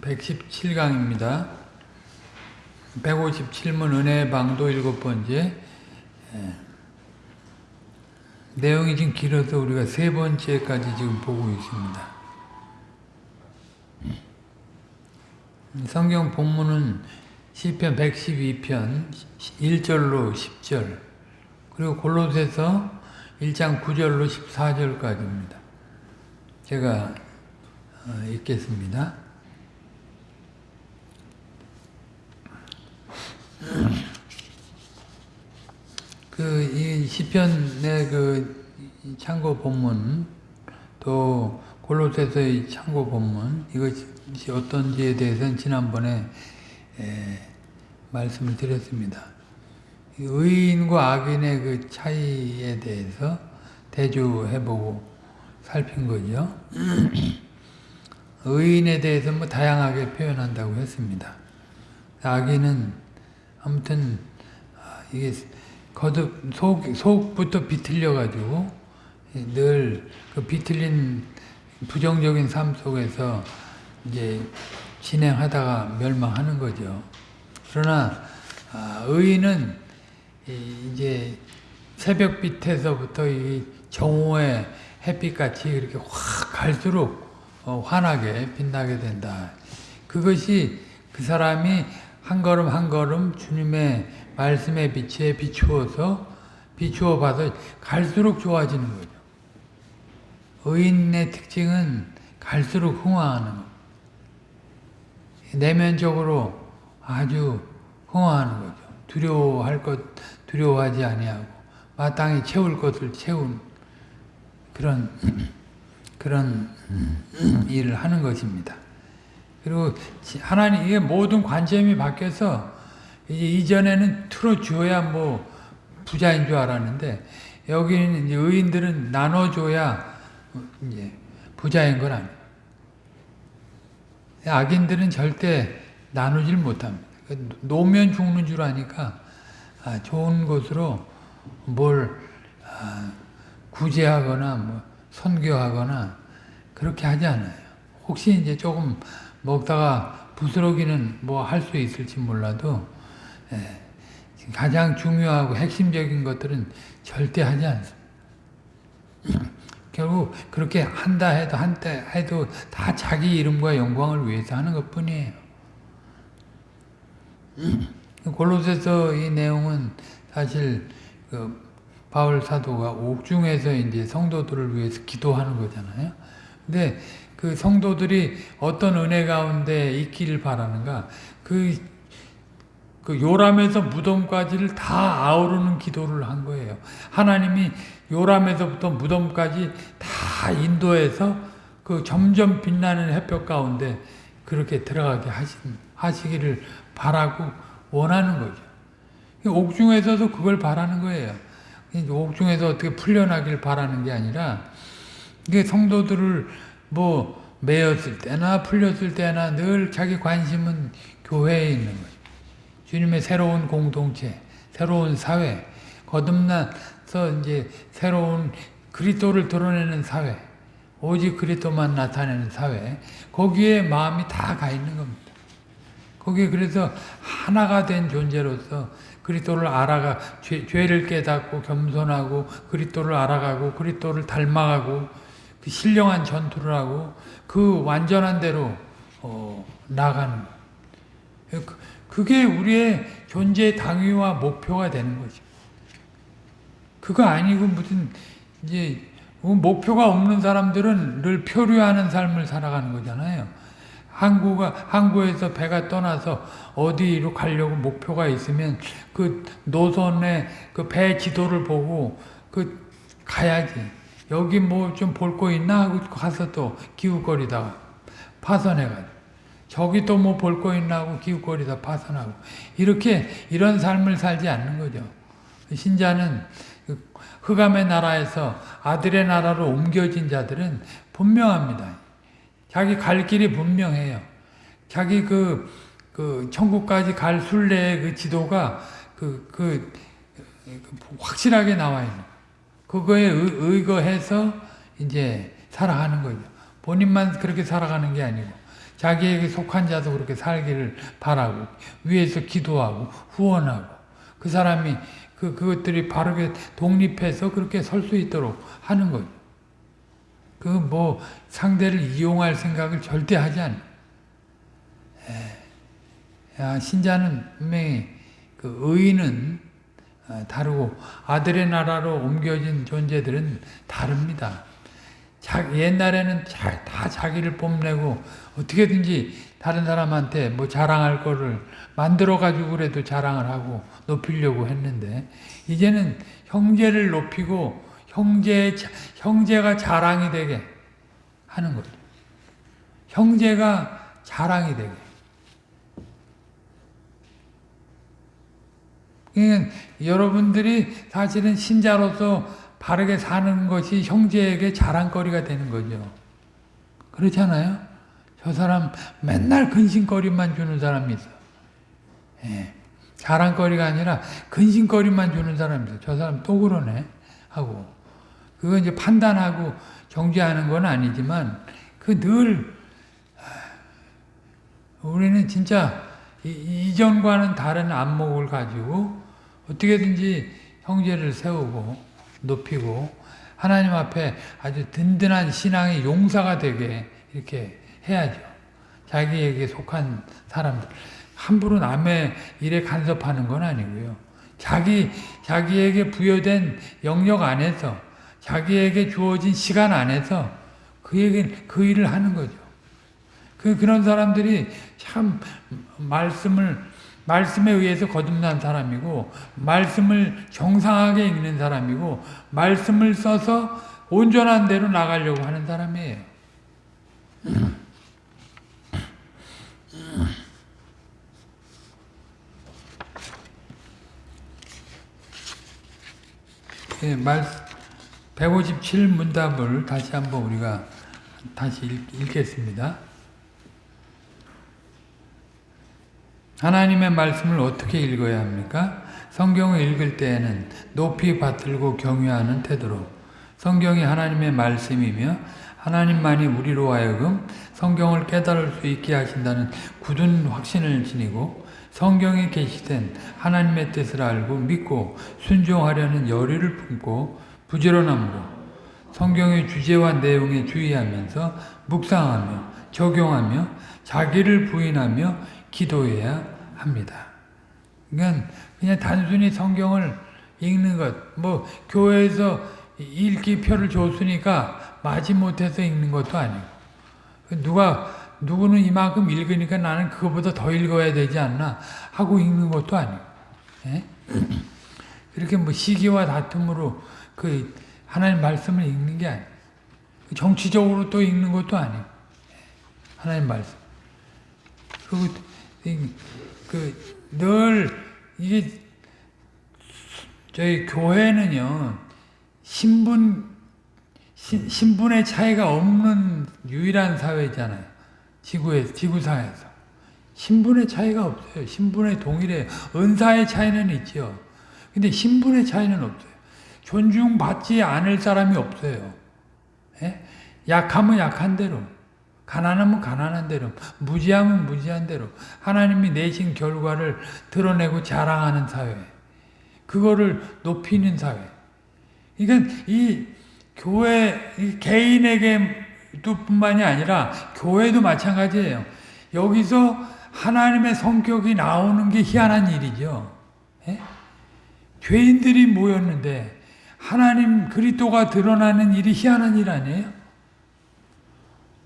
117강입니다. 157문 은혜의 방도 일곱 번째. 예. 내용이 지금 길어서 우리가 세 번째까지 지금 보고 있습니다. 성경 본문은 시편 112편 1절로 10절 그리고 골로새서 1장 9절로 14절까지입니다. 제가 어, 읽겠습니다. 그, 이 시편의 그 참고 본문, 또 골로새서의 참고 본문, 이것이 어떤지에 대해서는 지난번에 에, 말씀을 드렸습니다. 의인과 악인의 그 차이에 대해서 대조해보고 살핀 거죠. 의인에 대해서 뭐 다양하게 표현한다고 했습니다. 악인은 아무튼 이게 거듭 속 속부터 비틀려 가지고 늘 그 비틀린 부정적인 삶 속에서 이제 진행하다가 멸망하는 거죠. 그러나 의인은 이제 새벽 빛에서부터 이 정오의 햇빛같이 이렇게 확 갈수록 환하게 빛나게 된다. 그것이 그 사람이 한 걸음 한 걸음 주님의 말씀의 빛에 비추어서 비추어 봐서 갈수록 좋아지는 거죠. 의인의 특징은 갈수록 흥황하는 것. 내면적으로 아주 흥황하는 거죠. 두려워할 것 두려워하지 아니하고 마땅히 채울 것을 채운 그런 그런 일을 하는 것입니다. 그리고 하나님 이게 모든 관점이 바뀌어서 이제 이전에는 틀어줘야 뭐 부자인 줄 알았는데 여기는 이제 의인들은 나눠줘야 이제 부자인 건 아니에요. 악인들은 절대 나누질 못합니다. 노면 죽는 줄 아니까 좋은 것으로 뭘 구제하거나 뭐 선교하거나 그렇게 하지 않아요. 혹시 이제 조금 먹다가 부스러기는 뭐 할 수 있을지 몰라도 예, 가장 중요하고 핵심적인 것들은 절대 하지 않습니다. 결국 그렇게 한다 해도 한때 해도 다 자기 이름과 영광을 위해서 하는 것 뿐이에요. 골로새서 이 내용은 사실 그 바울 사도가 옥중에서 이제 성도들을 위해서 기도하는 거잖아요. 근데 그 성도들이 어떤 은혜 가운데 있기를 바라는가? 그, 그 요람에서 무덤까지를 다 아우르는 기도를 한 거예요. 하나님이 요람에서부터 무덤까지 다 인도해서 그 점점 빛나는 햇볕 가운데 그렇게 들어가게 하시, 하시기를 바라고 원하는 거죠. 옥중에서도 그걸 바라는 거예요. 옥중에서 어떻게 풀려나길 바라는 게 아니라 이게 성도들을 뭐 매였을 때나 풀렸을 때나 늘 자기 관심은 교회에 있는 거예요. 주님의 새로운 공동체, 새로운 사회, 거듭나서 이제 새로운 그리스도를 드러내는 사회, 오직 그리스도만 나타내는 사회, 거기에 마음이 다 가 있는 겁니다. 거기에 그래서 하나가 된 존재로서 그리스도를 알아가 죄, 죄를 깨닫고 겸손하고 그리스도를 알아가고 그리스도를 닮아가고 그 신령한 전투를 하고 그 완전한 대로 어, 나가는 것. 그, 그게 우리의 존재 당위와 목표가 되는 거죠. 그거 아니고 무슨 이제 목표가 없는 사람들은 늘 표류하는 삶을 살아가는 거잖아요. 항구가 항구에서 배가 떠나서 어디로 가려고 목표가 있으면 그 노선에 그배 지도를 보고 그 가야지. 여기 뭐 좀 볼 거 있나 하고 가서 또 기웃거리다가 파선해가지고 저기 또 뭐 볼 거 있나 하고 기웃거리다 파선하고 이렇게 이런 삶을 살지 않는 거죠. 신자는 흑암의 나라에서 아들의 나라로 옮겨진 자들은 분명합니다. 자기 갈 길이 분명해요. 자기 그, 그, 천국까지 갈 순례의 그 지도가 그, 그, 확실하게 나와 있는. 그거에 의, 거해서 이제 살아가는 거죠. 본인만 그렇게 살아가는 게 아니고. 자기에게 속한 자도 그렇게 살기를 바라고 위에서 기도하고 후원하고 그 사람이 그 그것들이 바르게 독립해서 그렇게 설 수 있도록 하는 거죠. 그 뭐 상대를 이용할 생각을 절대 하지 않아. 야, 신자는 분명히 그 의인은 어, 다르고 아들의 나라로 옮겨진 존재들은 다릅니다. 자, 옛날에는 자, 다 자기를 뽐내고 어떻게든지 다른 사람한테 뭐 자랑할 거를 만들어 가지고 그래도 자랑을 하고 높이려고 했는데 이제는 형제를 높이고 형제 형제가 자랑이 되게 하는 거죠. 형제가 자랑이 되게. 그러니까 여러분들이 사실은 신자로서 바르게 사는 것이 형제에게 자랑거리가 되는 거죠. 그렇잖아요? 저 사람 맨날 근심거리만 주는 사람이 있어. 예. 자랑거리가 아니라 근심거리만 주는 사람이 있어. 저 사람 또 그러네. 하고. 그거 이제 판단하고 정죄하는 건 아니지만, 그 늘, 우리는 진짜 이 전과는 다른 안목을 가지고 어떻게든지 형제를 세우고 높이고 하나님 앞에 아주 든든한 신앙의 용사가 되게 이렇게 해야죠. 자기에게 속한 사람들. 함부로 남의 일에 간섭하는 건 아니고요. 자기, 자기에게 부여된 영역 안에서, 자기에게 주어진 시간 안에서 그에게 그 일을 하는 거죠. 그, 그런 사람들이 참 말씀을 말씀에 의해서 거듭난 사람이고 말씀을 정상하게 읽는 사람이고 말씀을 써서 온전한 대로 나가려고 하는 사람이에요. 네, 말157 문답을 다시 한번 우리가 다시 읽, 겠습니다 하나님의 말씀을 어떻게 읽어야 합니까? 성경을 읽을 때에는 높이 받들고 경외하는 태도로 성경이 하나님의 말씀이며 하나님만이 우리로 하여금 성경을 깨달을 수 있게 하신다는 굳은 확신을 지니고 성경에 계시된 하나님의 뜻을 알고 믿고 순종하려는 열의를 품고 부지런함으로 성경의 주제와 내용에 주의하면서 묵상하며 적용하며 자기를 부인하며 기도해야 합니다. 그러니까 그냥 단순히 성경을 읽는 것, 뭐 교회에서 읽기 표를 줬으니까 마지 못해서 읽는 것도 아니고. 누가 누구는 이만큼 읽으니까 나는 그거보다 더 읽어야 되지 않나 하고 읽는 것도 아니고. 예? 그렇게 뭐 시기와 다툼으로 그 하나님 말씀을 읽는 게 아니고. 정치적으로 또 읽는 것도 아니고. 하나님 말씀. 그리고 그 늘 이게 저희 교회는요 신분 신, 신분의 차이가 없는 유일한 사회잖아요. 지구에 지구상에서 신분의 차이가 없어요. 신분의 동일해 은사의 차이는 있죠. 근데 신분의 차이는 없어요. 존중받지 않을 사람이 없어요. 예? 약하면 약한 대로. 가난하면 가난한 대로, 무지하면 무지한 대로 하나님이 내신 결과를 드러내고 자랑하는 사회. 그거를 높이는 사회. 그러니까 이 교회 이 개인에게도 뿐만이 아니라 교회도 마찬가지예요. 여기서 하나님의 성격이 나오는 게 희한한 일이죠. 예? 죄인들이 모였는데 하나님 그리스도가 드러나는 일이 희한한 일 아니에요?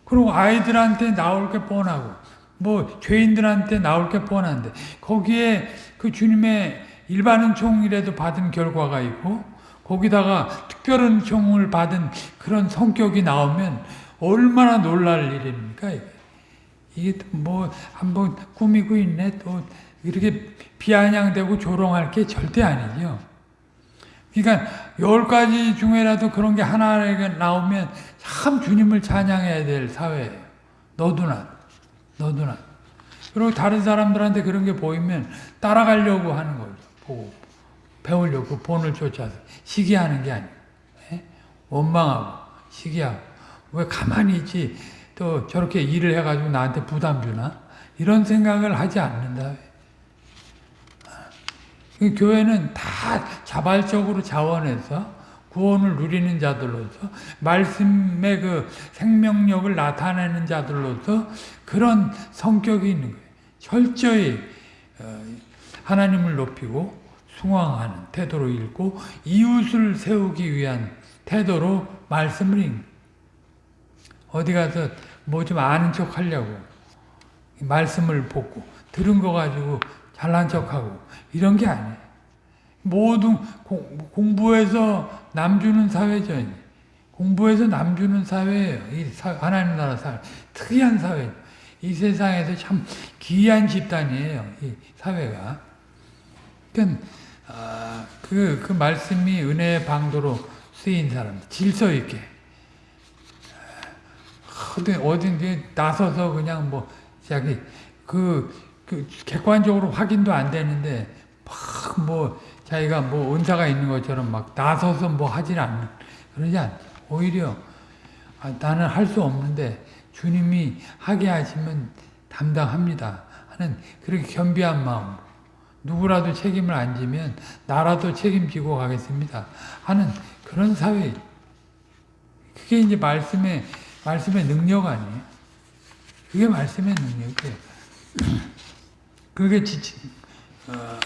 그리고 아이들한테 나올 게 뻔하고 뭐 죄인들한테 나올 게 뻔한데 거기에 그 주님의 일반 은총이라도 받은 결과가 있고 거기다가 특별 은총을 받은 그런 성격이 나오면 얼마나 놀랄 일입니까? 이게, 뭐 한번 꾸미고 있네 또 이렇게 비아냥되고 조롱할 게 절대 아니죠. 그러니까 열 가지 중에라도 그런 게 하나가 나오면 참 주님을 찬양해야 될 사회예요. 너도나, 너도나. 그리고 다른 사람들한테 그런 게 보이면 따라가려고 하는 거죠. 보고 배우려고 그 본을 쫓아서 시기하는 게 아니에요. 예? 원망하고 시기하고 왜 가만히 있지 또 저렇게 일을 해가지고 나한테 부담 주나? 이런 생각을 하지 않는다. 이 교회는 다 자발적으로 자원해서 구원을 누리는 자들로서 말씀의 그 생명력을 나타내는 자들로서 그런 성격이 있는 거예요. 철저히 어, 하나님을 높이고 숭앙하는 태도로 읽고 이웃을 세우기 위한 태도로 말씀을 어디 가서 뭐 좀 아는 척 하려고 말씀을 보고 들은 거 가지고 잘난 척하고 이런 게 아니에요. 모든 공부해서 남주는 사회죠. 공부해서 남주는 사회예요. 이 사, 하나님 나라 사회 특이한 사회. 이 세상에서 참 귀한 집단이에요. 이 사회가. 그러니까 아, 그, 그 말씀이 은혜의 방도로 쓰인 사람, 질서 있게. 어디, 어딘지 나서서 그냥 뭐, 자기, 그, 그, 객관적으로 확인도 안 되는데, 막 뭐, 자기가 뭐, 은사가 있는 것처럼 막 나서서 뭐 하질 않는, 그러지 않죠. 오히려, 아, 나는 할 수 없는데, 주님이 하게 하시면 담당합니다. 하는 그렇게 겸비한 마음. 누구라도 책임을 안 지면 나라도 책임지고 가겠습니다. 하는 그런 사회. 그게 이제 말씀의, 말씀의 능력 아니에요. 그게 말씀의 능력이에요. 그게 지치, 어,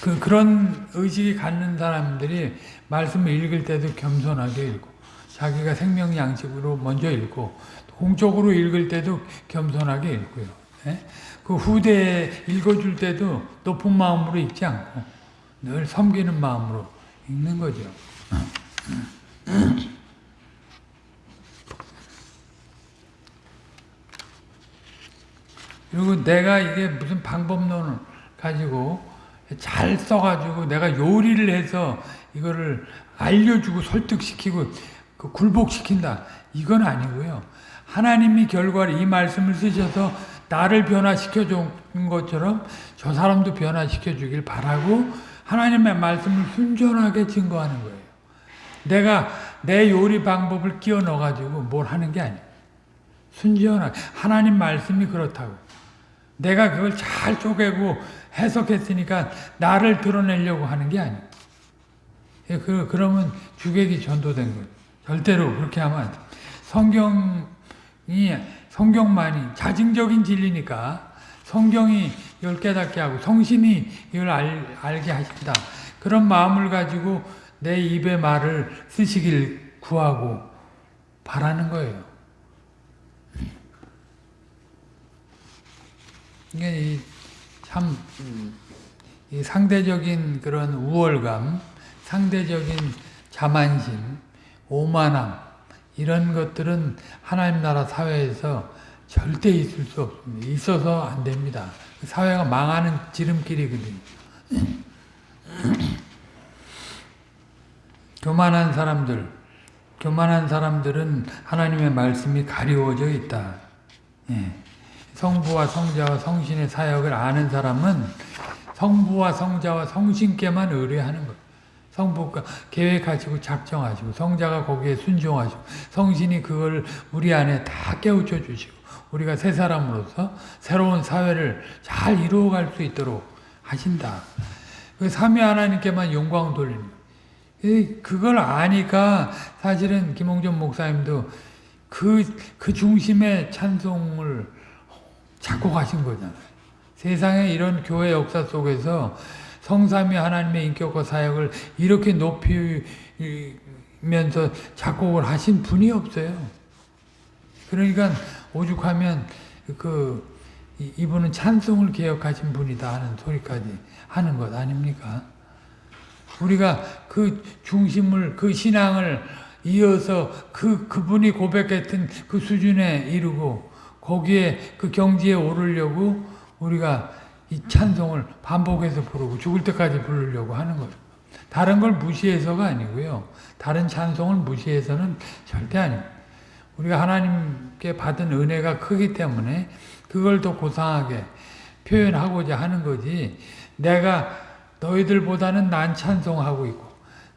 그, 그런 의식이 갖는 사람들이 말씀을 읽을 때도 겸손하게 읽고, 자기가 생명 양식으로 먼저 읽고, 공적으로 읽을 때도 겸손하게 읽고요. 예? 그 후대에 읽어줄 때도 높은 마음으로 읽지 않고 늘 섬기는 마음으로 읽는 거죠. 그리고 내가 이게 무슨 방법론을 가지고 잘 써가지고 내가 요리를 해서 이거를 알려주고 설득시키고 그 굴복시킨다. 이건 아니고요. 하나님이 결과를 이 말씀을 쓰셔서 나를 변화시켜 준 것처럼 저 사람도 변화시켜 주길 바라고 하나님의 말씀을 순전하게 증거하는 거예요. 내가 내 요리 방법을 끼워 넣어 가지고 뭘 하는 게 아니에요. 순전하게 하나님 말씀이 그렇다고. 내가 그걸 잘 쪼개고 해석했으니까 나를 드러내려고 하는 게 아니에요. 예, 그, 그러면 주객이 전도된 거예요. 절대로 그렇게 하면. 성경이 성경만이 자증적인 진리니까 성경이 이걸 깨닫게 하고 성신이 이걸 알, 알게 하신다. 그런 마음을 가지고 내 입의 말을 쓰시길 구하고 바라는 거예요. 이게 참 이 상대적인 그런 우월감, 상대적인 자만심, 오만함 이런 것들은 하나님 나라 사회에서 절대 있을 수 없습니다. 있어서 안 됩니다. 사회가 망하는 지름길이거든요. 교만한 사람들, 교만한 사람들은 하나님의 말씀이 가리워져 있다. 예. 성부와 성자와 성신의 사역을 아는 사람은 성부와 성자와 성신께만 의뢰하는 거예요. 성부가 계획하시고 작정하시고 성자가 거기에 순종하시고 성신이 그걸 우리 안에 다 깨우쳐 주시고 우리가 새 사람으로서 새로운 사회를 잘 이루어갈 수 있도록 하신다. 그 삼위 하나님께만 영광 돌리는 그걸 아니까 사실은 김홍전 목사님도 그, 그 중심의 찬송을 가신 거잖아요. 세상에 이런 교회 역사 속에서 성삼위 하나님의 인격과 사역을 이렇게 높이면서 작곡을 하신 분이 없어요. 그러니까 오죽하면 그 이분은 찬송을 개혁하신 분이다 하는 소리까지 하는 것 아닙니까? 우리가 그 중심을 그 신앙을 이어서 그 그분이 고백했던 그 수준에 이르고 거기에 그 경지에 오르려고 우리가 이 찬송을 반복해서 부르고 죽을 때까지 부르려고 하는 거죠. 다른 걸 무시해서가 아니고요. 다른 찬송을 무시해서는 절대 아닙니다. 우리가 하나님께 받은 은혜가 크기 때문에 그걸 더 고상하게 표현하고자 하는 거지 내가 너희들보다는 난 찬송하고 있고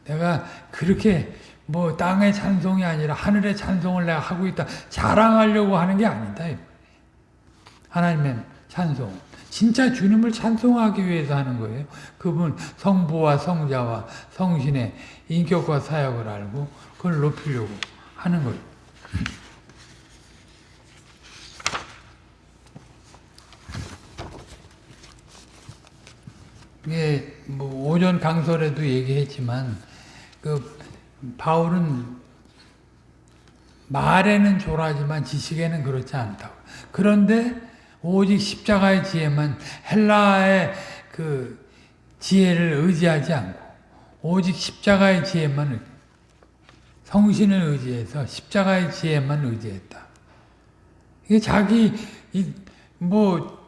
내가 그렇게 뭐 땅의 찬송이 아니라 하늘의 찬송을 내가 하고 있다. 자랑하려고 하는 게 아니다. 하나님의 찬송. 진짜 주님을 찬송하기 위해서 하는 거예요. 그분 성부와 성자와 성신의 인격과 사역을 알고 그걸 높이려고 하는 거예요. 이게 뭐 오전 강설에도 얘기했지만 그 바울은 말에는 조라지만 지식에는 그렇지 않다고. 그런데 오직 십자가의 지혜만 헬라의 그 지혜를 의지하지 않고 오직 십자가의 지혜만 성신을 의지해서 십자가의 지혜만 의지했다. 이게 자기 뭐뭐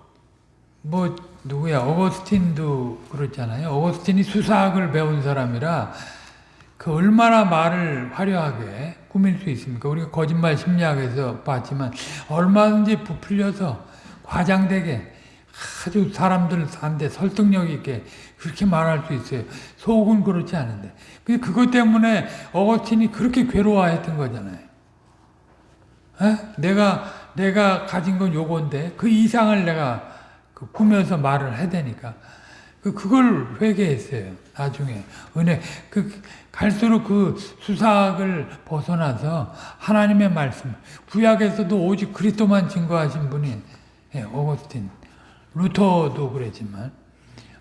뭐 누구야 어거스틴도 그렇잖아요. 어거스틴이 수사학을 배운 사람이라 그 얼마나 말을 화려하게 꾸밀 수 있습니까? 우리가 거짓말 심리학에서 봤지만 얼마든지 부풀려서 과장되게 아주 사람들한테 설득력 있게 그렇게 말할 수 있어요. 속은 그렇지 않은데. 그것 때문에 어거스틴이 그렇게 괴로워했던 거잖아요. 에? 내가 내가 가진 건 요건데 그 이상을 내가 그 꾸며서 말을 해대니까 그 그걸 회개했어요. 나중에 은혜 그 갈수록 그 수사학을 벗어나서 하나님의 말씀 구약에서도 오직 그리스도만 증거하신 분이 예, 오거스틴 루터도 그랬지만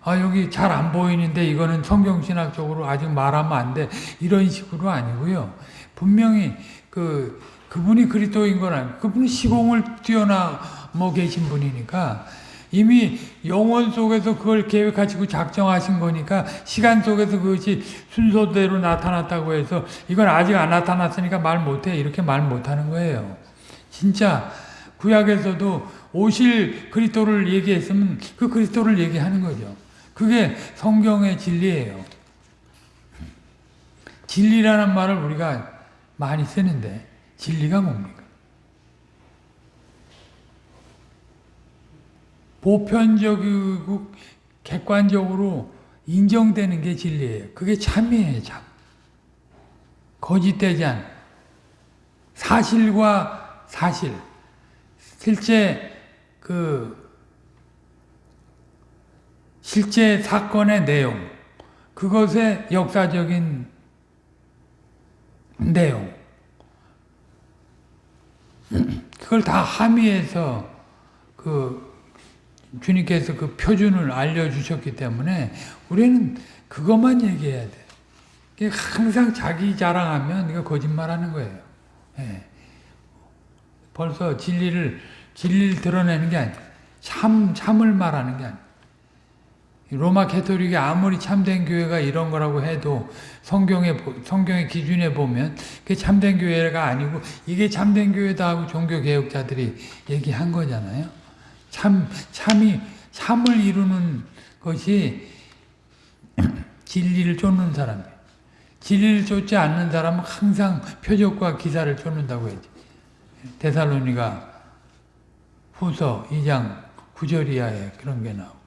아 여기 잘 안 보이는데 이거는 성경신학적으로 아직 말하면 안 돼 이런 식으로 아니고요 분명히 그 그분이 그리스도인 건 아니고 그분은 시공을 뛰어나 뭐 계신 분이니까 이미 영원 속에서 그걸 계획하시고 작정하신 거니까 시간 속에서 그것이 순서대로 나타났다고 해서 이건 아직 안 나타났으니까 말 못해 이렇게 말 못하는 거예요. 진짜 구약에서도 오실 그리스도를 얘기했으면 그 그리스도를 얘기하는 거죠. 그게 성경의 진리예요. 진리라는 말을 우리가 많이 쓰는데 진리가 뭡니까? 보편적이고 객관적으로 인정되는 게 진리예요. 그게 참이에요, 참. 거짓되지 않. 사실과 사실. 실제 그 실제 사건의 내용, 그것의 역사적인 내용, 그걸 다 함의해서 그 주님께서 그 표준을 알려주셨기 때문에 우리는 그것만 얘기해야 돼. 항상 자기 자랑하면 이거 거짓말하는 거예요. 예. 벌써 진리를 진리를 드러내는 게 아니야. 참 참을 말하는 게 아니야. 로마 캐토릭이 아무리 참된 교회가 이런 거라고 해도 성경의 성경의 기준에 보면 그게 참된 교회가 아니고 이게 참된 교회다 하고 종교 개혁자들이 얘기한 거잖아요. 참 참이 참을 이루는 것이 진리를 쫓는 사람이에요. 진리를 쫓지 않는 사람은 항상 표적과 기사를 쫓는다고 했지. 데살로니가 후서 2장 9절 이하에 그런 게 나오고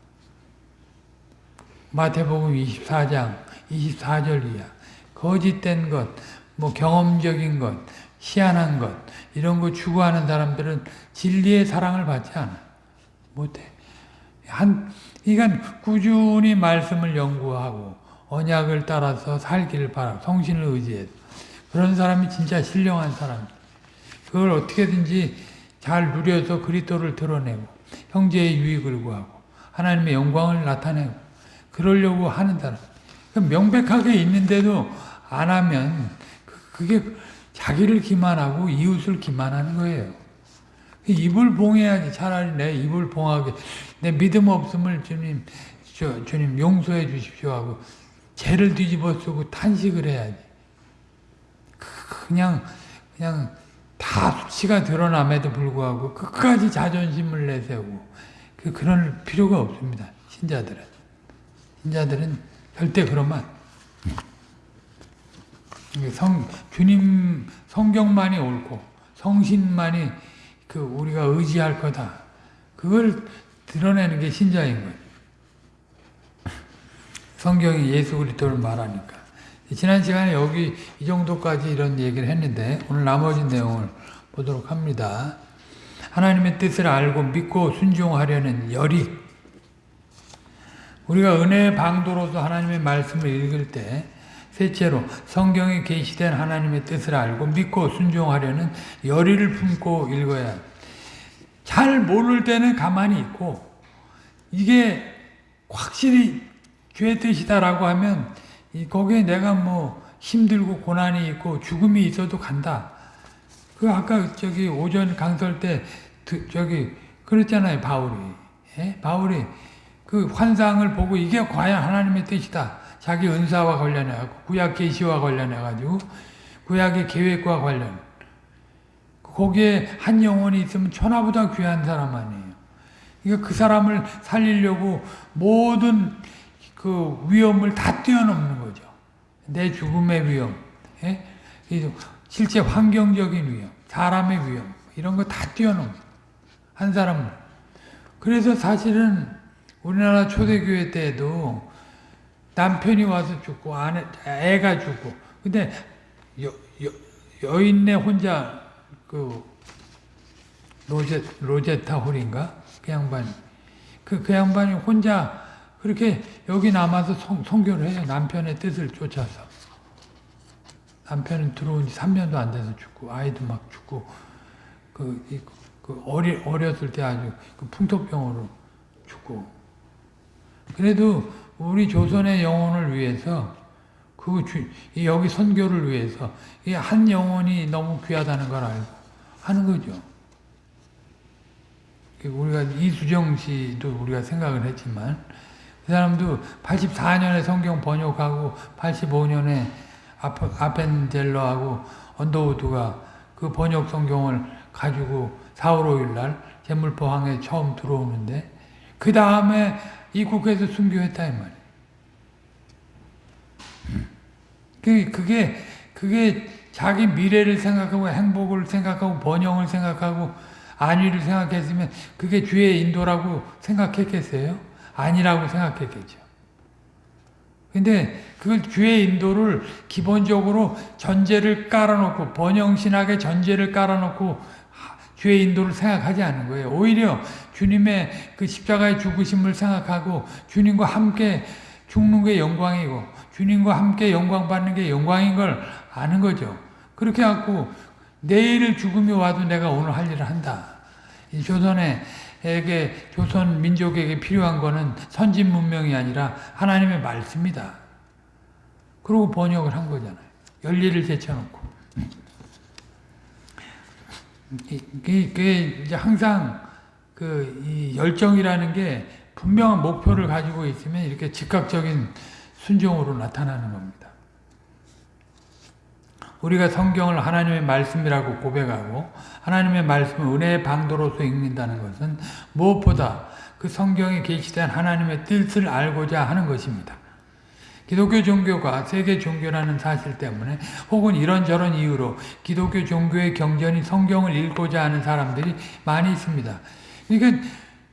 마태복음 24장 24절 이하 거짓된 것, 뭐 경험적인 것, 희한한 것 이런 거 추구하는 사람들은 진리의 사랑을 받지 않아. 못해. 한, 그러니까 꾸준히 말씀을 연구하고 언약을 따라서 살기를 바라 성신을 의지해서 그런 사람이 진짜 신령한 사람. 그걸 어떻게든지 잘 누려서 그리스도를 드러내고 형제의 유익을 구하고 하나님의 영광을 나타내고 그러려고 하는 사람. 명백하게 있는데도 안 하면 그, 그게 자기를 기만하고 이웃을 기만하는 거예요. 입을 봉해야지 차라리 내 입을 봉하게 내 믿음 없음을 주님 저, 주님 용서해 주십시오 하고 죄를 뒤집어 쓰고 탄식을 해야지. 그냥 그냥 다 수치가 드러남에도 불구하고 끝까지 자존심을 내세우고 그 그럴 필요가 없습니다. 신자들은 신자들은 절대 그러면 성 주님 성경만이 옳고 성신만이 그 우리가 의지할 거다. 그걸 드러내는 게 신자인 거예요. 성경이 예수 그리스도를 말하니까 지난 시간에 여기 이 정도까지 이런 얘기를 했는데 오늘 나머지 내용을 보도록 합니다. 하나님의 뜻을 알고 믿고 순종하려는 열이 우리가 은혜의 방도로서 하나님의 말씀을 읽을 때 셋째로 성경에 계시된 하나님의 뜻을 알고 믿고 순종하려는 열의를 품고 읽어야 합니다. 잘 모를 때는 가만히 있고 이게 확실히 주의 뜻이다라고 하면 거기에 내가 뭐 힘들고 고난이 있고 죽음이 있어도 간다. 그 아까 저기 오전 강설 때 저기 그랬잖아요 바울이 예? 바울이 그 환상을 보고 이게 과연 하나님의 뜻이다. 자기 은사와 관련해 가지고 구약 계시와 관련해 가지고 구약의 계획과 관련 거기에 한 영혼이 있으면 천하보다 귀한 사람 아니에요. 그러니까 그 사람을 살리려고 모든 그 위험을 다 뛰어넘는 거죠. 내 죽음의 위험, 예? 실제 환경적인 위험, 사람의 위험 이런 거 다 뛰어넘는 한 사람은. 그래서 사실은 우리나라 초대교회 때도 남편이 와서 죽고 아내, 애가 죽고 근데 여, 여, 여인네 혼자 그 로제, 로제타 홀인가? 그 양반이. 그, 그 양반이 혼자 그렇게 여기 남아서 성, 성교를 해요. 남편의 뜻을 쫓아서. 남편은 들어온 지 3년도 안 돼서 죽고, 아이도 막 죽고, 그, 이, 그 어리, 어렸을 때 아주 그 풍토병으로 죽고. 그래도 우리 조선의 영혼을 위해서 그 주, 여기 선교를 위해서 이 한 영혼이 너무 귀하다는 걸 알고 하는 거죠. 우리가 이수정 씨도 우리가 생각을 했지만 그 사람도 84년에 성경 번역하고 85년에 아펜젤러하고 언더우드가 그 번역 성경을 가지고 4월 5일 날 제물포항에 처음 들어오는데 그 다음에 이국에서 순교했다 이 말이에요. 그게, 그게, 그게 자기 미래를 생각하고 행복을 생각하고 번영을 생각하고 안위를 생각했으면 그게 주의 인도라고 생각했겠어요? 아니라고 생각했겠죠. 근데 그걸 주의 인도를 기본적으로 전제를 깔아놓고 번영신학의 전제를 깔아놓고 주의 인도를 생각하지 않는 거예요. 오히려 주님의 그 십자가의 죽으심을 생각하고 주님과 함께 죽는 게 영광이고 주님과 함께 영광 받는 게 영광인 걸 아는 거죠. 그렇게 갖고 내일 죽음이 와도 내가 오늘 할 일을 한다. 이 조선에게 조선 민족에게 필요한 거는 선진 문명이 아니라 하나님의 말씀이다. 그러고 번역을 한 거잖아요. 열리를 제쳐놓고. 그게 이제 항상 그 열정이라는 게 분명한 목표를 가지고 있으면 이렇게 즉각적인 순종으로 나타나는 겁니다. 우리가 성경을 하나님의 말씀이라고 고백하고 하나님의 말씀을 은혜의 방도로서 읽는다는 것은 무엇보다 그 성경에 계시된 하나님의 뜻을 알고자 하는 것입니다. 기독교 종교가 세계 종교라는 사실 때문에 혹은 이런저런 이유로 기독교 종교의 경전이 성경을 읽고자 하는 사람들이 많이 있습니다. 그러니까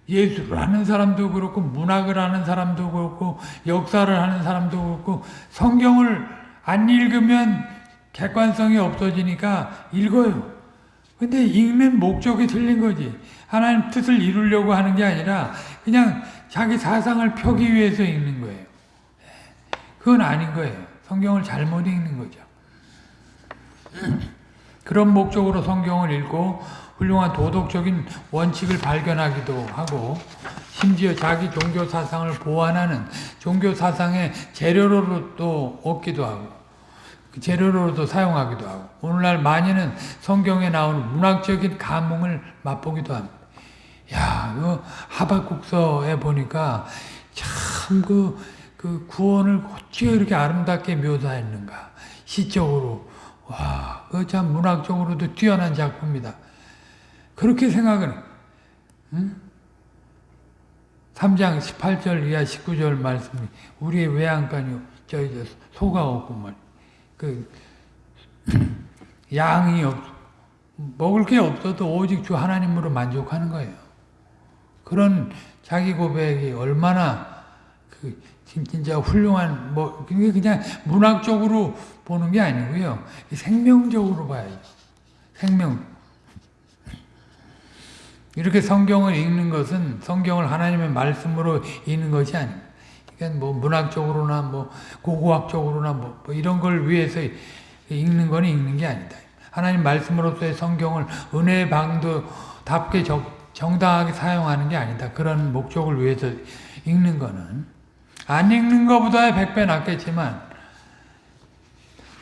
예수를 하는 사람도 그렇고 문학을 하는 사람도 그렇고 역사를 하는 사람도 그렇고 성경을 안 읽으면 객관성이 없어지니까 읽어요. 근데 읽는 목적이 틀린 거지. 하나님 뜻을 이루려고 하는 게 아니라 그냥 자기 사상을 펴기 위해서 읽는 거예요. 그건 아닌 거예요. 성경을 잘못 읽는 거죠. 그런 목적으로 성경을 읽고 훌륭한 도덕적인 원칙을 발견하기도 하고 심지어 자기 종교 사상을 보완하는 종교 사상의 재료로도 얻기도 하고 그 재료로도 사용하기도 하고 오늘날 많이는 성경에 나오는 문학적인 감흥을 맛보기도 합니다. 야, 그 하박국서에 보니까 참그 그 구원을 어찌 이렇게 아름답게 묘사했는가 시적으로 와, 그참 문학적으로도 뛰어난 작품이다. 그렇게 생각을 응? 3장 18절 이하 19절 말씀이 우리의 외양간이요 저 소가 없고 말그 양이 없 먹을 게 없어도 오직 주 하나님으로 만족하는 거예요. 그런 자기 고백이 얼마나 그 진- 진짜 훌륭한 뭐 그게 그냥 문학적으로 보는 게 아니고요. 생명적으로 봐야죠. 생명. 이렇게 성경을 읽는 것은 성경을 하나님의 말씀으로 읽는 것이 아닙니다. 그러니까 뭐 문학적으로나 뭐 고고학적으로나 뭐, 뭐 이런 걸 위해서 읽는 건 읽는 게 아니다. 하나님 말씀으로서의 성경을 은혜의 방도답게 정, 정당하게 사용하는 게 아니다. 그런 목적을 위해서 읽는 거는 안 읽는 것보다 백배 낫겠지만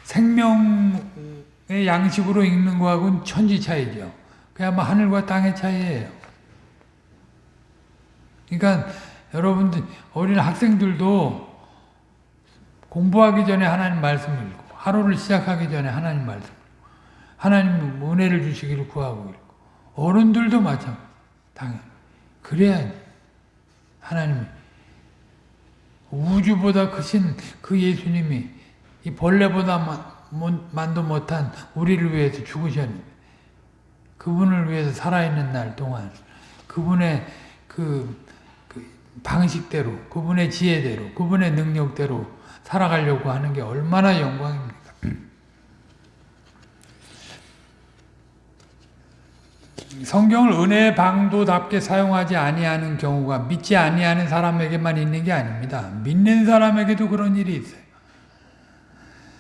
생명의 양식으로 읽는 거하고는 천지 차이죠. 뭐 하늘과 땅의 차이예요. 그러니까 여러분들 어린 학생들도 공부하기 전에 하나님 말씀을 읽고 하루를 시작하기 전에 하나님 말씀 하나님 은혜를 주시기를 구하고 읽고 어른들도 마찬가지 당연히 그래야 하나님이 우주보다 크신 그 예수님이 이 벌레보다 만도 못한 우리를 위해서 죽으셨는데 그분을 위해서 살아있는 날 동안 그분의 그, 그 방식대로 그분의 지혜대로 그분의 능력대로 살아가려고 하는 게 얼마나 영광입니까? 성경을 은혜의 방도답게 사용하지 아니하는 경우가 믿지 아니하는 사람에게만 있는 게 아닙니다. 믿는 사람에게도 그런 일이 있어요.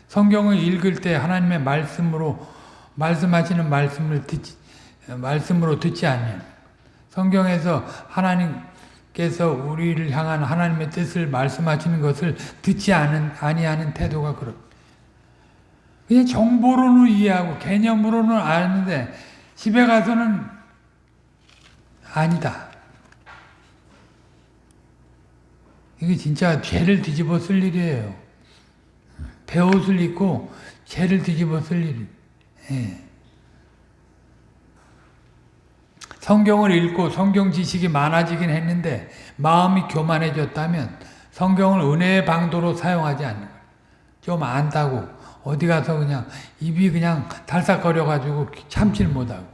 성경을 읽을 때 하나님의 말씀으로 말씀하시는 말씀을 듣지 말씀으로 듣지 않는 성경에서 하나님께서 우리를 향한 하나님의 뜻을 말씀하시는 것을 듣지 않은 아니하는 태도가 그렇. 그냥 정보로는 이해하고 개념으로는 아는데 집에 가서는 아니다. 이게 진짜 죄를 뒤집어 쓸 일이에요. 배옷을 입고 죄를 뒤집어 쓸 일. 예. 성경을 읽고 성경 지식이 많아지긴 했는데 마음이 교만해졌다면 성경을 은혜의 방도로 사용하지 않는 거예요. 좀 안다고 어디 가서 그냥 입이 그냥 달싹거려가지고 참질 못하고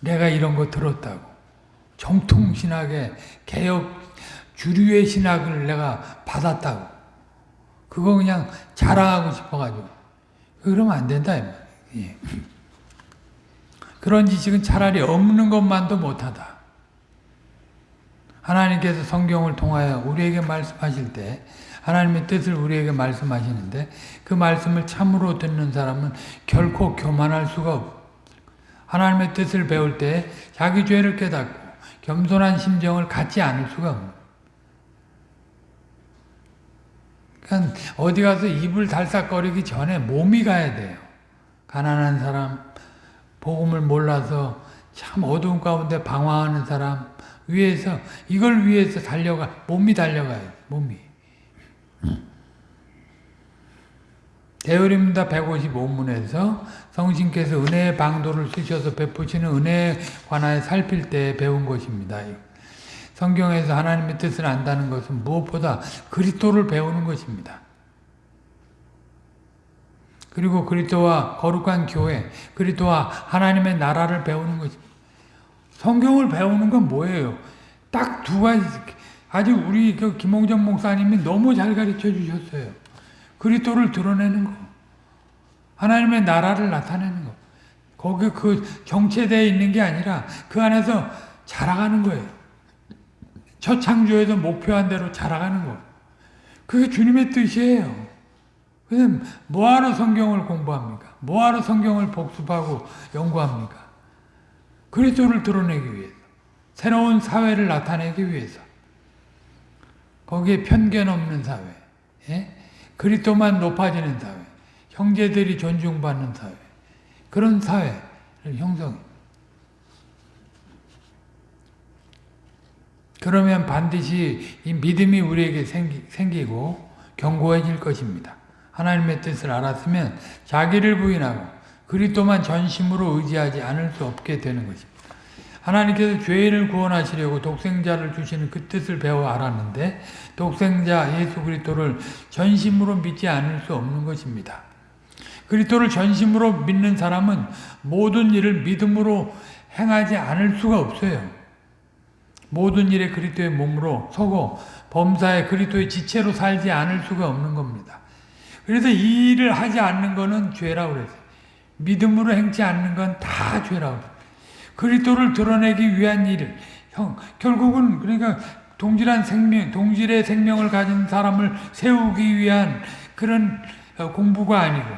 내가 이런 거 들었다고 정통 신학의 개혁 주류의 신학을 내가 받았다고 그거 그냥 자랑하고 싶어가지고 그러면 안 된다 예. 그런 지식은 차라리 없는 것만도 못하다. 하나님께서 성경을 통하여 우리에게 말씀하실 때 하나님의 뜻을 우리에게 말씀하시는데 그 말씀을 참으로 듣는 사람은 결코 교만할 수가 없. 하나님의 뜻을 배울 때 자기 죄를 깨닫고 겸손한 심정을 갖지 않을 수가 없. 그러니까 어디 가서 입을 달싹거리기 전에 몸이 가야 돼요. 가난한 사람, 복음을 몰라서 참 어두운 가운데 방황하는 사람 위해서 이걸 위해서 달려가 몸이 달려가요. 몸이. 대우림다 155문에서 성신께서 은혜의 방도를 쓰셔서 베푸시는 은혜에 관하여 살필 때 배운 것입니다. 성경에서 하나님의 뜻을 안다는 것은 무엇보다 그리스도를 배우는 것입니다. 그리고 그리스도와 거룩한 교회, 그리스도와 하나님의 나라를 배우는 것입니다. 성경을 배우는 건 뭐예요? 딱 두 가지. 아주 우리 그 김홍정 목사님이 너무 잘 가르쳐 주셨어요. 그리스도를 드러내는 거. 하나님의 나라를 나타내는 거. 거기 그 정체되어 있는 게 아니라 그 안에서 자라가는 거예요. 첫 창조에서 목표한 대로 자라가는 거. 그게 주님의 뜻이에요. 그럼 뭐하러 성경을 공부합니까? 뭐하러 성경을 복습하고 연구합니까? 그리스도를 드러내기 위해서. 새로운 사회를 나타내기 위해서. 거기에 편견 없는 사회. 예? 그리스도만 높아지는 사회. 형제들이 존중받는 사회. 그런 사회를 형성해. 그러면 반드시 이 믿음이 우리에게 생기, 생기고 견고해질 것입니다. 하나님의 뜻을 알았으면 자기를 부인하고 그리스도만 전심으로 의지하지 않을 수 없게 되는 것입니다. 하나님께서 죄인을 구원하시려고 독생자를 주시는 그 뜻을 배워 알았는데 독생자 예수 그리스도를 전심으로 믿지 않을 수 없는 것입니다. 그리스도를 전심으로 믿는 사람은 모든 일을 믿음으로 행하지 않을 수가 없어요. 모든 일에 그리스도의 몸으로 서고 범사에 그리스도의 지체로 살지 않을 수가 없는 겁니다. 그래서 이 일을 하지 않는 것은 죄라고 그랬어요. 믿음으로 행치 않는 건 다 죄라고. 그리스도를 드러내기 위한 일을 형 결국은 그러니까 동질한 생명, 동질의 생명을 가진 사람을 세우기 위한 그런 어, 공부가 아니고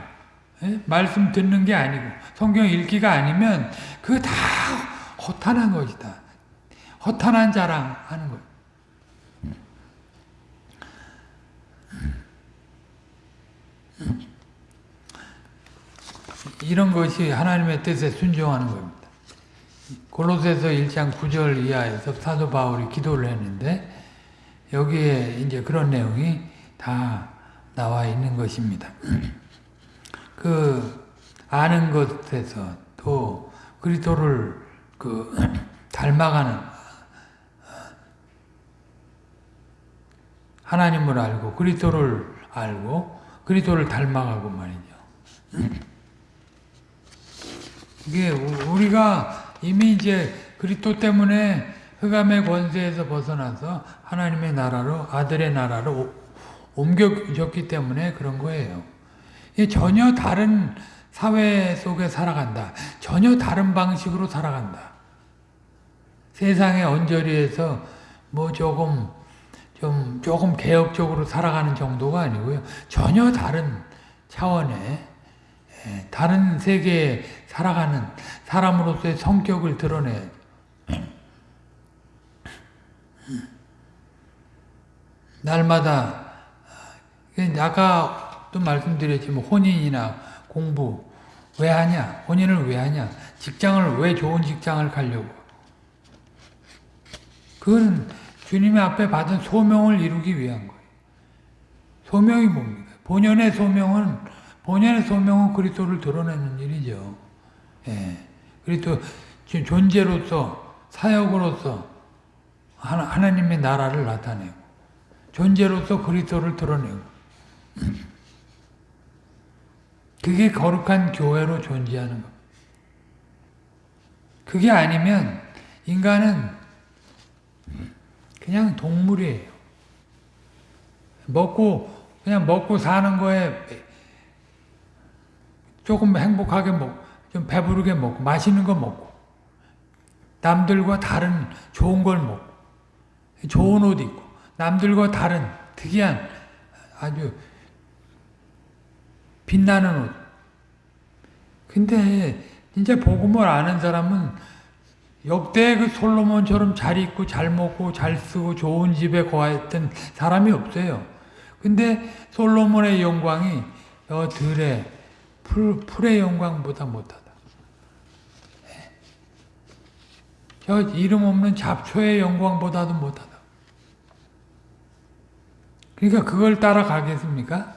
예? 말씀 듣는 게 아니고 성경 읽기가 아니면 그거 다 허탄한 것이다. 허탄한 자랑하는 거예요. 이런 것이 하나님의 뜻에 순종하는 겁니다. 골로새서 1장 9절 이하에서 사도 바울이 기도를 했는데 여기에 이제 그런 내용이 다 나와 있는 것입니다. 그 아는 것에서 또 그리스도를 그 닮아가는 하나님을 알고 그리스도를 알고 그리스도를 닮아가고 말이죠. 이게 우리가 이미 이제 그리스도 때문에 흑암의 권세에서 벗어나서 하나님의 나라로 아들의 나라로 옮겨졌기 때문에 그런 거예요. 전혀 다른 사회 속에 살아간다. 전혀 다른 방식으로 살아간다. 세상의 언저리에서 뭐 조금 좀 조금 개혁적으로 살아가는 정도가 아니고요. 전혀 다른 차원의 예, 다른 세계에 살아가는 사람으로서의 성격을 드러내. 날마다 아까도 말씀드렸지만 혼인이나 공부 왜 하냐? 혼인을 왜 하냐? 직장을 왜 좋은 직장을 가려고? 그건 주님의 앞에 받은 소명을 이루기 위한 거예요. 소명이 뭡니까? 본연의 소명은 본연의 소명은 그리스도를 드러내는 일이죠. 예. 그리스도 존재로서 사역으로서 하나님의 나라를 나타내고 존재로서 그리스도를 드러내고 그게 거룩한 교회로 존재하는 것. 그게 아니면 인간은 그냥 동물이에요. 먹고 그냥 먹고 사는 거에 조금 행복하게 먹고 좀 배부르게 먹고 맛있는 거 먹고 남들과 다른 좋은 걸 먹고 좋은 옷 입고 남들과 다른 특이한 아주 빛나는 옷. 근데 진짜 복음을 아는 사람은 역대 그 솔로몬처럼 잘 입고 잘 먹고 잘 쓰고 좋은 집에 거했던 사람이 없어요. 근데 솔로몬의 영광이 저 들의 풀, 풀의 영광보다 못하다. 저 이름 없는 잡초의 영광보다도 못하다. 그러니까 그걸 따라가겠습니까?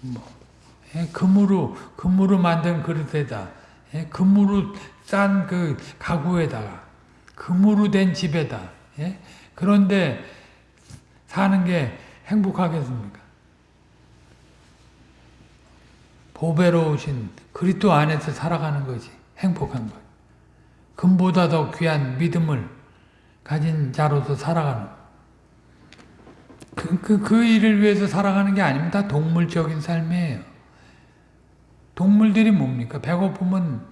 뭐, 예, 금으로, 금으로 만든 그릇에다, 예, 금으로 싼 그 가구에다가, 금으로 된 집에다, 예? 그런데 사는 게 행복하겠습니까? 보배로우신 그리스도 안에서 살아가는 것이 행복한 것. 금보다 더 귀한 믿음을 가진 자로서 살아가는 그, 그, 그 일을 위해서 살아가는 게 아닙니다. 동물적인 삶이에요. 동물들이 뭡니까? 배고프면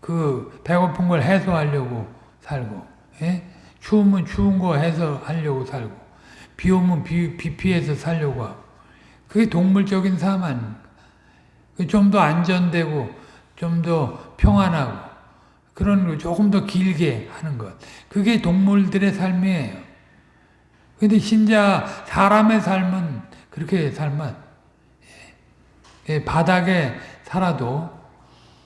그 배고픈 걸 해소하려고 살고, 예? 추우면 추운 거 해소하려고 살고, 비 오면 비, 비 피해서 살려고 하고. 그게 동물적인 삶 아닙니까? 그좀더 안전되고, 좀 더 평안하고, 그런 거 조금 더 길게 하는 것. 그게 동물들의 삶이에요. 근데 신자 사람의 삶은 그렇게 살면 예, 바닥에 살아도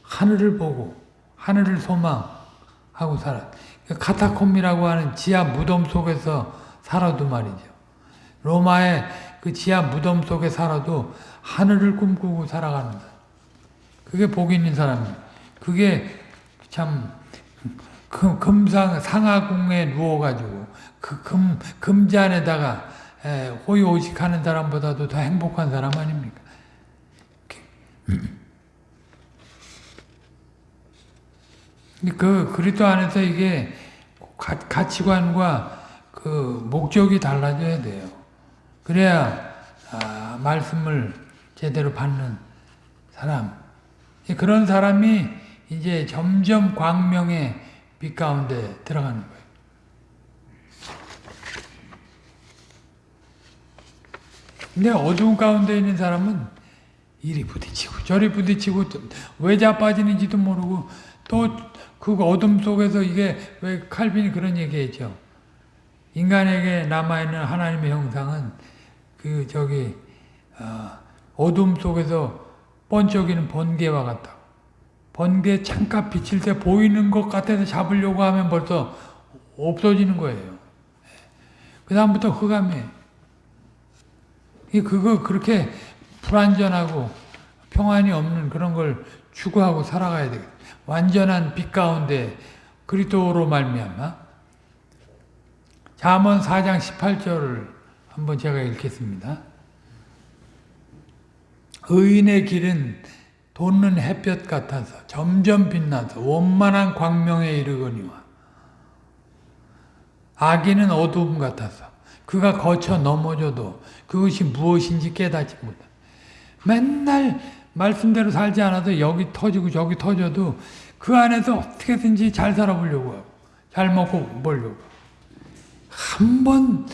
하늘을 보고 하늘을 소망하고 살아. 카타콤이라고 하는 지하 무덤 속에서 살아도 말이죠. 로마의 그 지하 무덤 속에 살아도 하늘을 꿈꾸고 살아가는 거 그게 복 있는 사람이에요. 그게 참 금상 상하궁에 누워가지고 그 금 금잔에다가 호의호식하는 사람보다도 더 행복한 사람 아닙니까? 그 그리스도 안에서 이게 가, 가치관과 그 목적이 달라져야 돼요. 그래야 아, 말씀을 제대로 받는 사람. 그런 사람이 이제 점점 광명의 빛 가운데 들어가는 거예요. 근데 어두운 가운데 있는 사람은 이리 부딪히고 저리 부딪히고 왜 자빠지는지도 모르고 또 그 어둠 속에서 이게 왜 칼빈이 그런 얘기했죠. 인간에게 남아있는 하나님의 형상은 그 저기 어, 둠 속에서 번쩍이는 번개와 같다. 번개 창가 비칠 때 보이는 것 같아서 잡으려고 하면 벌써 없어지는 거예요. 그 다음부터 흑암이에요. 그거 그렇게 불안전하고 평안이 없는 그런 걸 추구하고 살아가야 되겠다. 완전한 빛 가운데 그리스도로 말미암아 잠언 4장 18절을 한번 제가 읽겠습니다. 의인의 길은 돋는 햇볕 같아서 점점 빛나서 원만한 광명에 이르거니와 악인은 어두움 같아서 그가 거쳐 넘어져도 그것이 무엇인지 깨닫지 못한다. 맨날 말씀대로 살지 않아도 여기 터지고 저기 터져도 그 안에서 어떻게든지 잘 살아보려고 하고 잘 먹고 보려고 한번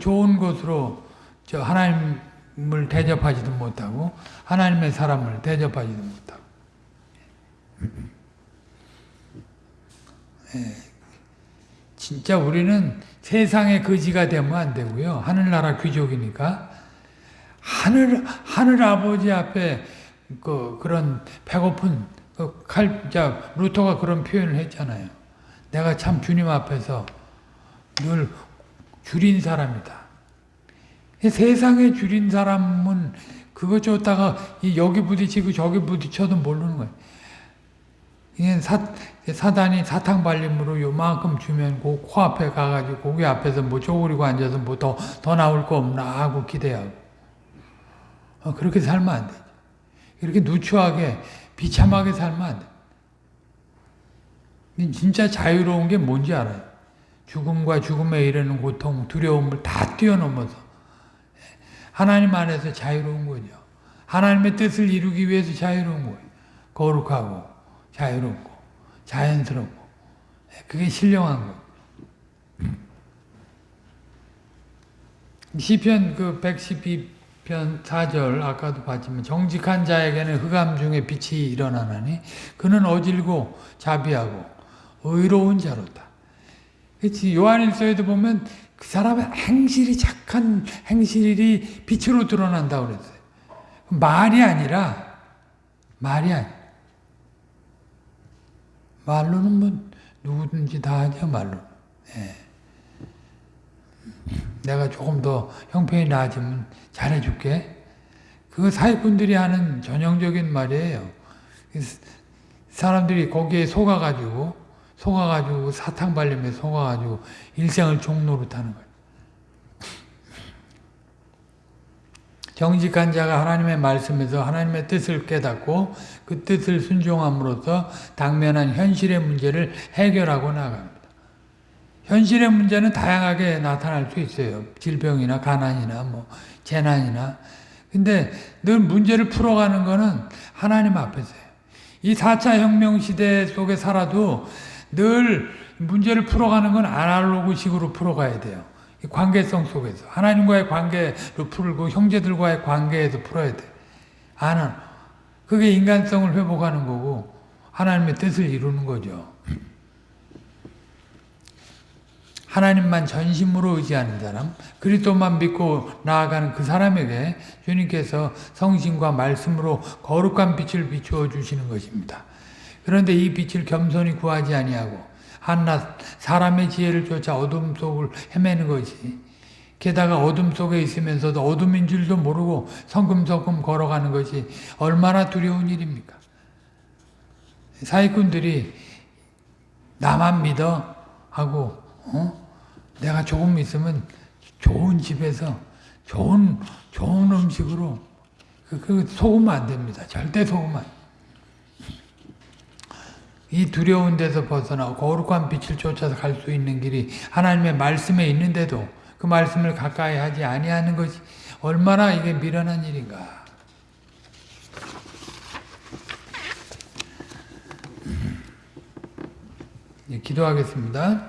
좋은 것으로 저 하나님 을 대접하지도 못하고 하나님의 사람을 대접하지도 못하고 예, 진짜 우리는 세상의 거지가 되면 안 되고요. 하늘나라 귀족이니까 하늘 하늘 아버지 앞에 그 그런 배고픈 그 칼자 루터가 그런 표현을 했잖아요. 내가 참 주님 앞에서 늘 줄인 사람이다. 세상에 줄인 사람은 그것 줬다가 여기 부딪히고 저기 부딪혀도 모르는 거예요. 이게 사, 사단이 사탕 발림으로 요만큼 주면 그 코앞에 가가지고 고기 앞에서 뭐 쪼그리고 앉아서 뭐 더, 더 나올 거 없나 하고 기대하고. 어, 그렇게 살면 안 되죠. 이렇게 누추하게 비참하게 살면 안 돼. 진짜 자유로운 게 뭔지 알아요. 죽음과 죽음에 이르는 고통, 두려움을 다 뛰어넘어서 하나님 안에서 자유로운 거죠. 하나님의 뜻을 이루기 위해서 자유로운 거예요. 거룩하고 자유롭고 자연스럽고 그게 신령한 거예요. 시편 그 112편 4절 아까도 봤지만 정직한 자에게는 흑암 중에 빛이 일어나나니 그는 어질고 자비하고 의로운 자로다. 그렇지 요한일서에도 보면 그 사람의 행실이 착한 행실이 빛으로 드러난다고 그랬어요. 말이 아니라 말이 아니 말로는 뭐 누구든지 다 하죠 말로. 예. 내가 조금 더 형편이 나아지면 잘해줄게. 그거 사회꾼들이 하는 전형적인 말이에요. 사람들이 거기에 속아가지고 속아가지고 사탕 발림에 속아가지고 일생을 타는 거예요. 정직한 자가 하나님의 말씀에서 하나님의 뜻을 깨닫고 그 뜻을 순종함으로써 당면한 현실의 문제를 해결하고 나갑니다. 현실의 문제는 다양하게 나타날 수 있어요. 질병이나 가난이나 뭐 재난이나. 근데 늘 문제를 풀어가는 거는 하나님 앞에서요. 이 4차 혁명 시대 속에 살아도 늘 문제를 풀어가는 건 아날로그식으로 풀어가야 돼요. 관계성 속에서 하나님과의 관계로 풀고 형제들과의 관계에서 풀어야 돼. 아는 그게 인간성을 회복하는 거고 하나님의 뜻을 이루는 거죠. 하나님만 전심으로 의지하는 사람, 그리스도만 믿고 나아가는 그 사람에게 주님께서 성신과 말씀으로 거룩한 빛을 비추어 주시는 것입니다. 그런데 이 빛을 겸손히 구하지 아니하고 한낱 사람의 지혜를 쫓아 어둠 속을 헤매는 것이 게다가 어둠 속에 있으면서도 어둠인 줄도 모르고 성금성금 걸어가는 것이 얼마나 두려운 일입니까? 사기꾼들이 나만 믿어 하고 어? 내가 조금 있으면 좋은 집에서 좋은 좋은 음식으로 그, 그 속으면 안 됩니다. 절대 속으면 이 두려운 데서 벗어나 거룩한 빛을 쫓아서 갈 수 있는 길이 하나님의 말씀에 있는데도 그 말씀을 가까이 하지 아니하는 것이 얼마나 이게 미련한 일인가. 예, 기도하겠습니다.